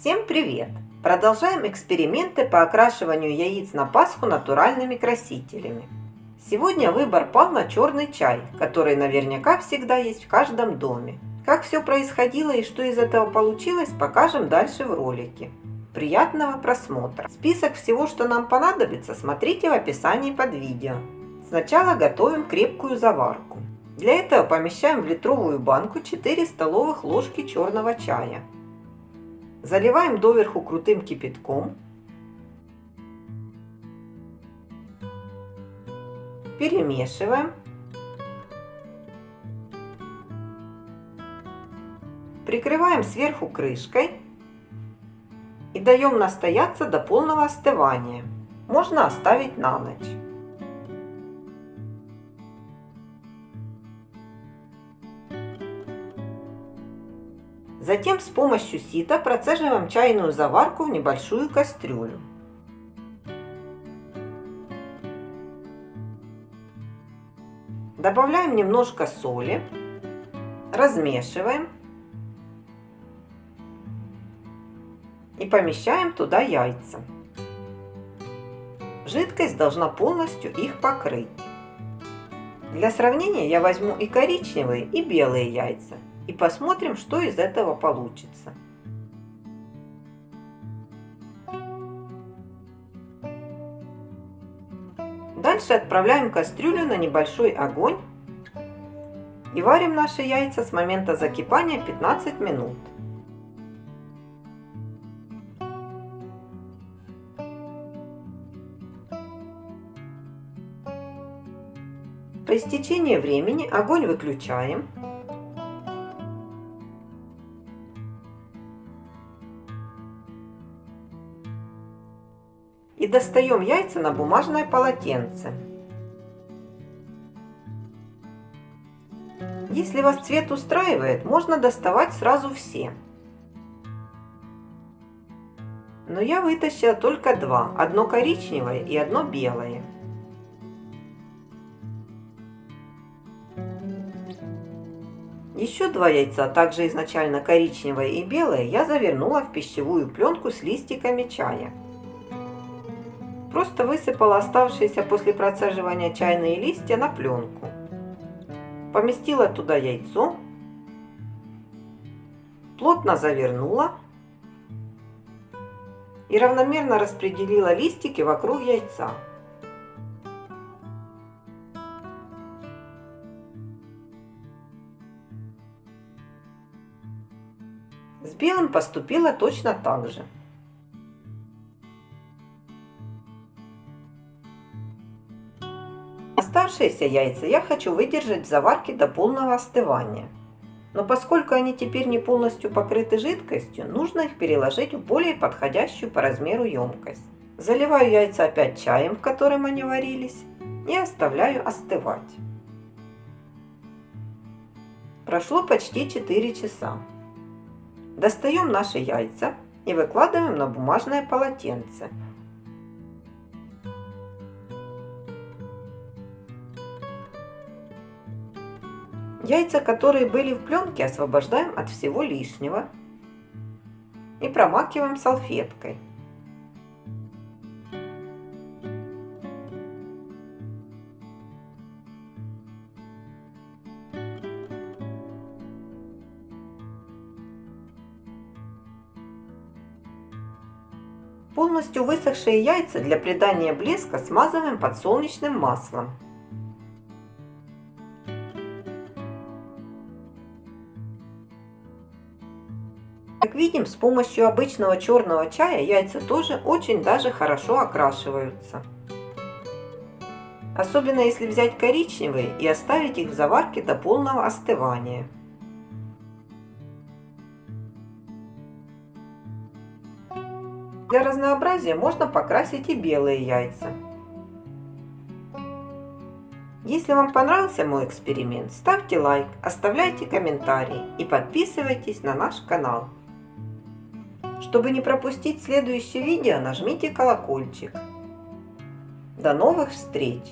Всем привет! Продолжаем эксперименты по окрашиванию яиц на Пасху натуральными красителями. Сегодня выбор пал на черный чай, который наверняка всегда есть в каждом доме. Как все происходило и что из этого получилось, покажем дальше в ролике. Приятного просмотра! Список всего, что нам понадобится, смотрите в описании под видео. Сначала готовим крепкую заварку. Для этого помещаем в литровую банку 4 столовых ложки черного чая. Заливаем доверху крутым кипятком. Перемешиваем. Прикрываем сверху крышкой и даем настояться до полного остывания. Можно оставить на ночь. Затем с помощью сита процеживаем чайную заварку в небольшую кастрюлю. Добавляем немножко соли, размешиваем и помещаем туда яйца. Жидкость должна полностью их покрыть. Для сравнения я возьму и коричневые, и белые яйца и посмотрим, что из этого получится. Дальше отправляем кастрюлю на небольшой огонь и варим наши яйца с момента закипания 15 минут. По истечении времени огонь выключаем и достаем яйца на бумажное полотенце. Если вас цвет устраивает, можно доставать сразу все. Но я вытащила только два, одно коричневое и одно белое. Еще два яйца, а также изначально коричневое и белое, я завернула в пищевую пленку с листиками чая. Просто высыпала оставшиеся после процеживания чайные листья на пленку. Поместила туда яйцо, плотно завернула и равномерно распределила листики вокруг яйца. С белым поступила точно так же. Оставшиеся яйца я хочу выдержать в заварке до полного остывания. Но поскольку они теперь не полностью покрыты жидкостью, нужно их переложить в более подходящую по размеру емкость. Заливаю яйца опять чаем, в котором они варились, и оставляю остывать. Прошло почти 4 часа. Достаем наши яйца и выкладываем на бумажное полотенце – Яйца, которые были в пленке, освобождаем от всего лишнего и промакиваем салфеткой. Полностью высохшие яйца для придания блеска смазываем подсолнечным маслом. Как видим, с помощью обычного черного чая яйца тоже очень даже хорошо окрашиваются. Особенно если взять коричневые и оставить их в заварке до полного остывания. Для разнообразия можно покрасить и белые яйца. Если вам понравился мой эксперимент, ставьте лайк, оставляйте комментарии и подписывайтесь на наш канал. Чтобы не пропустить следующее видео, нажмите колокольчик. До новых встреч!